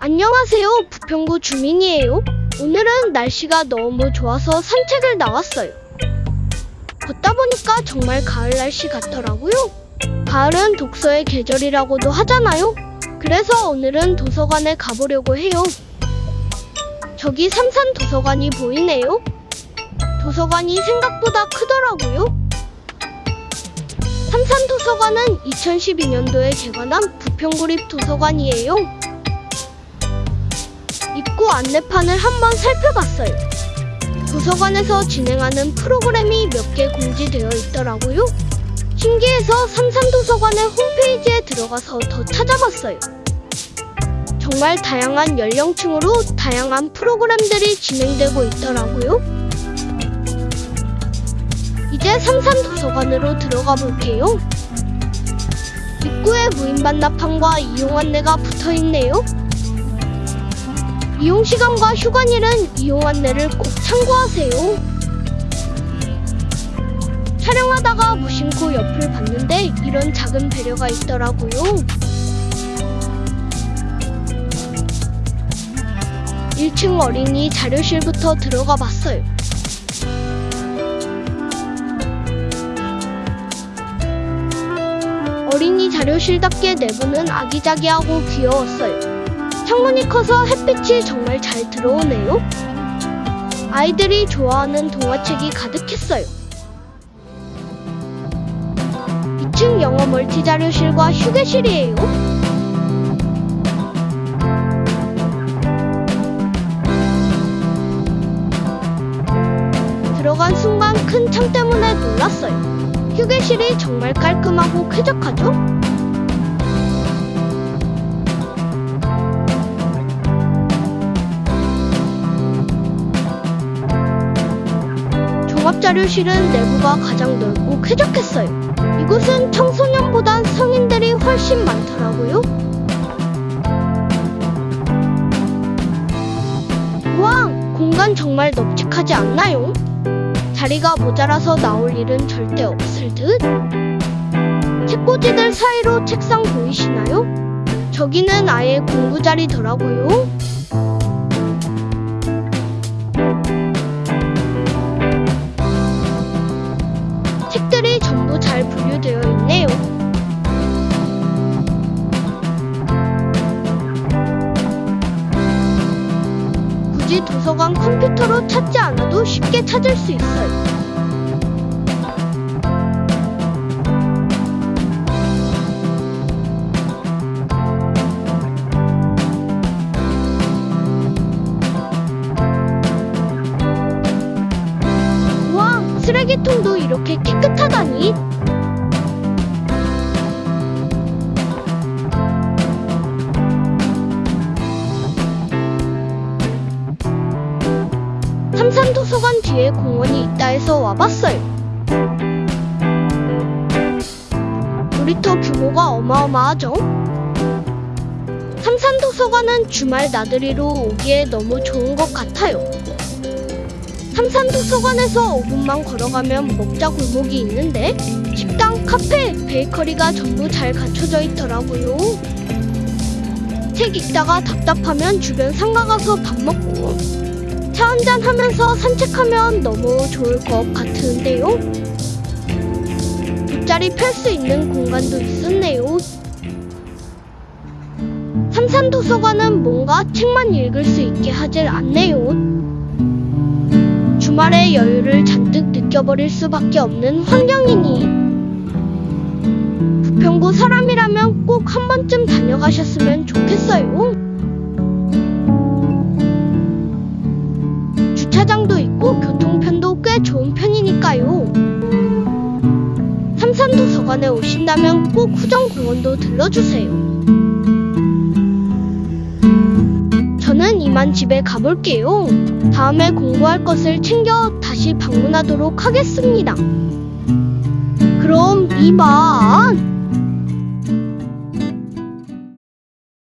안녕하세요. 부평구 주민이에요. 오늘은 날씨가 너무 좋아서 산책을 나왔어요. 걷다 보니까 정말 가을 날씨 같더라고요. 가을은 독서의 계절이라고도 하잖아요. 그래서 오늘은 도서관에 가보려고 해요. 저기 삼산 도서관이 보이네요. 도서관이 생각보다 크더라고요. 삼산 도서관은 2012년도에 개관한 부평구립 도서관이에요. 입구 안내판을 한번 살펴봤어요. 도서관에서 진행하는 프로그램이 몇 개 공지되어 있더라고요. 신기해서 삼산도서관의 홈페이지에 들어가서 더 찾아봤어요. 정말 다양한 연령층으로 다양한 프로그램들이 진행되고 있더라고요. 이제 삼산도서관으로 들어가 볼게요. 입구에 무인 반납판과 이용 안내가 붙어 있네요. 이용 시간과 휴관일은 이용 안내를 꼭 참고하세요. 촬영하다가 무심코 옆을 봤는데 이런 작은 배려가 있더라고요. 1층 어린이 자료실부터 들어가 봤어요. 어린이 자료실답게 내부는 아기자기하고 귀여웠어요. 창문이 커서 햇빛이 정말 잘 들어오네요. 아이들이 좋아하는 동화책이 가득했어요. 2층 영어 멀티 자료실과 휴게실이에요. 들어간 순간 큰 창 때문에 놀랐어요. 휴게실이 정말 깔끔하고 쾌적하죠? 자료실은 내부가 가장 넓고 쾌적했어요. 이곳은 청소년보단 성인들이 훨씬 많더라고요. 와, 공간 정말 널찍하지 않나요? 자리가 모자라서 나올 일은 절대 없을 듯? 책꽂이들 사이로 책상 보이시나요? 저기는 아예 공부 자리더라고요. 도서관 컴퓨터로 찾지 않아도 쉽게 찾을 수 있어요. 와, 쓰레기통도 이렇게 깨끗하다니. 삼산도서관 뒤에 공원이 있다 해서 와봤어요. 놀이터 규모가 어마어마하죠? 삼산도서관은 주말 나들이로 오기에 너무 좋은 것 같아요. 삼산도서관에서 5분만 걸어가면 먹자 골목이 있는데 식당, 카페, 베이커리가 전부 잘 갖춰져 있더라고요. 책 읽다가 답답하면 주변 상가 가서 밥 먹고 차 한잔 하면서 산책하면 너무 좋을 것 같은데요. 돗자리 펼 수 있는 공간도 있었네요. 삼산도서관은 뭔가 책만 읽을 수 있게 하질 않네요. 주말의 여유를 잔뜩 느껴버릴 수밖에 없는 환경이니 부평구 사람이라면 꼭 한 번쯤 다녀가셨으면 좋겠어요. 좋은 편이니까요. 삼산도서관에 오신다면 꼭 후정공원도 들러주세요. 저는 이만 집에 가볼게요. 다음에 공부할 것을 챙겨 다시 방문하도록 하겠습니다. 그럼 이만.